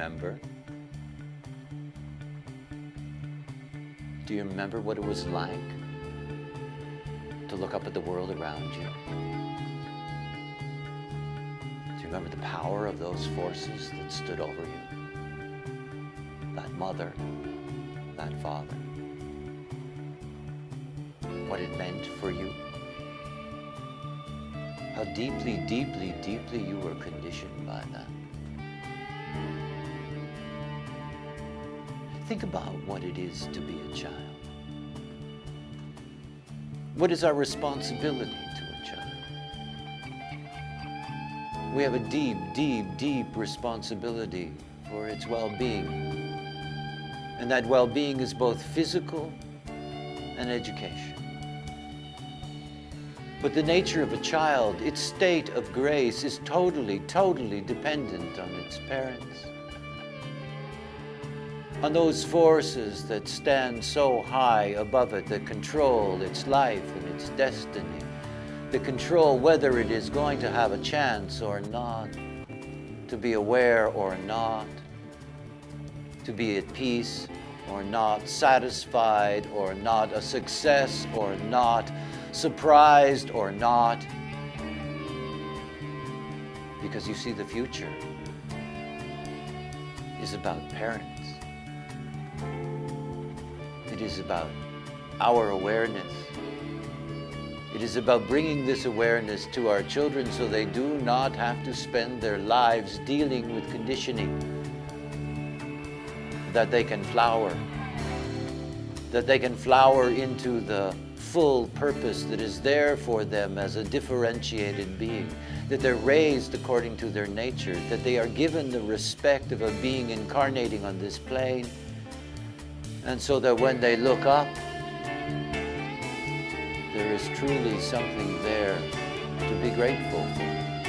remember? Do you remember what it was like to look up at the world around you? Do you remember the power of those forces that stood over you? That mother, that father, what it meant for you? How deeply, deeply, deeply you were conditioned by that. Think about what it is to be a child. What is our responsibility to a child? We have a deep, deep, deep responsibility for its well-being. And that well-being is both physical and education. But the nature of a child, its state of grace is totally, totally dependent on its parents on those forces that stand so high above it that control its life and its destiny, that control whether it is going to have a chance or not, to be aware or not, to be at peace or not, satisfied or not, a success or not, surprised or not, because you see the future is about parents. It is about our awareness. It is about bringing this awareness to our children so they do not have to spend their lives dealing with conditioning, that they can flower, that they can flower into the full purpose that is there for them as a differentiated being, that they're raised according to their nature, that they are given the respect of a being incarnating on this plane, and so that when they look up, there is truly something there to be grateful for.